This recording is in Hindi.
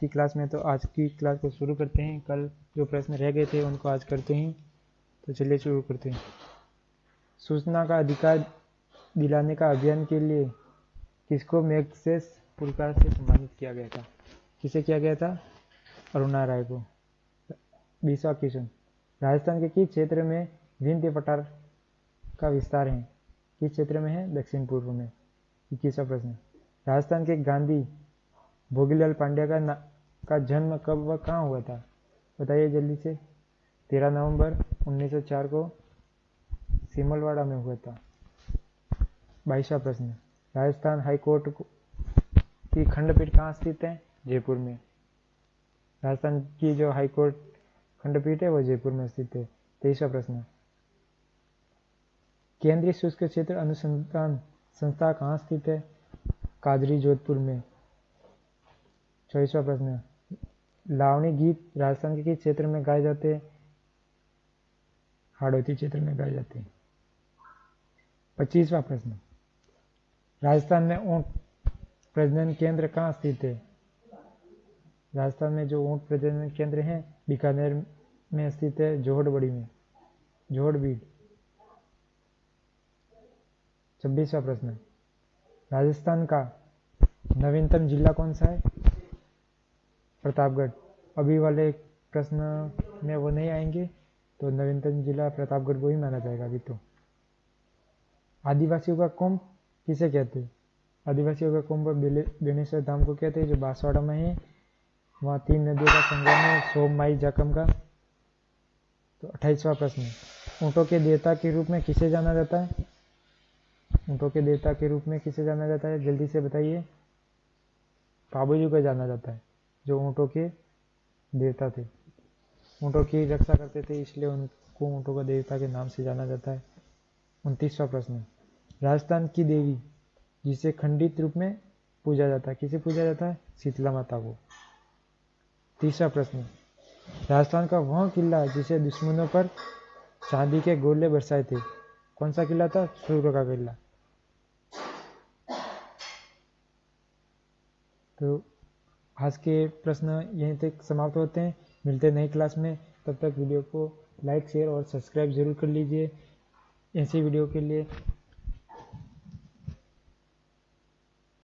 की क्लास में तो आज की क्लास को शुरू करते हैं। कल जो प्रश्न रह गए थे, उनको आज करते हैं। तो चलिए शुरू करते हैं। सूचना का अधिकार दिलाने का अभियान के लिए किसको मैगसेस पुरस्कार से सम्मानित किया गया था? किसे किया गया था? अरुणा राय को। बीसवा क्वेश्चन। राजस्थान के किस क्षेत्र में विंध्य पठार का विस्तार है? किस क्षेत्र में है? दक्षिण पूर्व में। इक्कीसवा प्रश्न। राजस्थान के गांधी भोगीलाल पांड्या का का जन्म कब व कहाँ हुआ था? बताइए जल्दी से। तेरह नवंबर 1904 को सिमलवाड़ा में हुआ था। बाईसवा प्रश्न, राजस्थान हाई कोर्ट की खंडपीठ कहाँ स्थित है? जयपुर में। राजस्थान की जो हाई कोर्ट खंडपीठ है, वो जयपुर में स्थित है। तेईसवा प्रश्न, केंद्रीय शुष्क क्षेत्र अनुसंधान संस्था कहाँ स्थित है? कादरी जोधपुर में। चौबीसवा प्रश्न लावणी गीत राजस्थान के किस क्षेत्र में गाए जाते हैं, हाड़ौती क्षेत्र में गाए जाते हैं। पच्चीसवा प्रश्न। राजस्थान में ऊँट प्रजनन केंद्र कहाँ स्थित है? राजस्थान में जो ऊँट प्रजनन केंद्र है, बीकानेर में स्थित है, जोहड़बड़ी में। जोहड़बीड़। छब्बीसवा प्रश्न। राजस्थान का नवीनतम जिला कौन सा है? प्रतापगढ़। अभी वाले प्रश्न में वो नहीं आएँगे तो नवीनतम जिला प्रतापगढ़ को ही माना जाएगा अभी तो। आदिवासियों का कुंभ किसे कहते हैं? आदिवासियों का कुंभ बेनेश्वर धाम को कहते हैं, जो बांसवाड़ा में है। वहाँ तीन नदियों का संगम है, सोम, माई जाकम का। तो अट्ठाईसवा प्रश्न ऊँटों के देवता के रूप में किसे जाना जाता है? ऊँटों के देवता के रूप में किसे जाना जाता है? जल्दी से बताइए। पाबूजी को जाना जाता है। जो ऊँटों के देवता थे। ऊँटों की रक्षा करते थे, इसलिए उनको ऊँटों का देवता के नाम से जाना जाता है। उनतीसवा प्रश्न राजस्थान की देवी जिसे खंडित रूप में पूजा जाता है, किसे पूजा जाता है? शीतला माता को। तीसरा प्रश्न राजस्थान का वह किला जिसे दुश्मनों पर चांदी के गोले बरसाए थे? कौन सा किला था? सूर्य का किला। तो आज के प्रश्न यहीं तक समाप्त होते हैं। मिलते हैं नई क्लास में। तब तक वीडियो को लाइक, शेयर और सब्सक्राइब ज़रूर कर लीजिए। ऐसी वीडियो के लिए